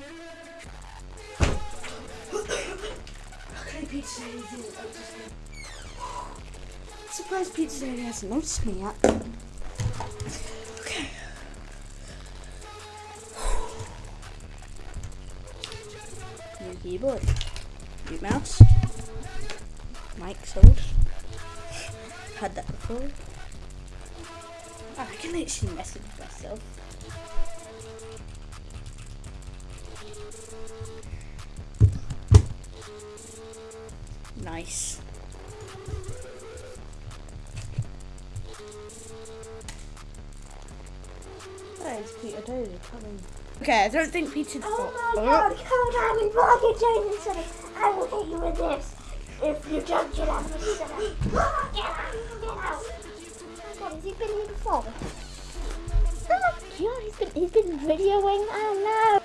Me. Surprised Pizza Daddy hasn't noticed me yet. Okay. New keyboard. New mouse. Mic sold. Had that before. Oh, I can actually message myself. Nice. Is Peter Daly coming. Okay, I don't think Peter. Oh my oh. god, come on, we block it, Jason. I will hit you with this. If you don't get out of the on, get out, get out. God, has he been here before? Oh my god, he's been, he's been videoing. Oh no.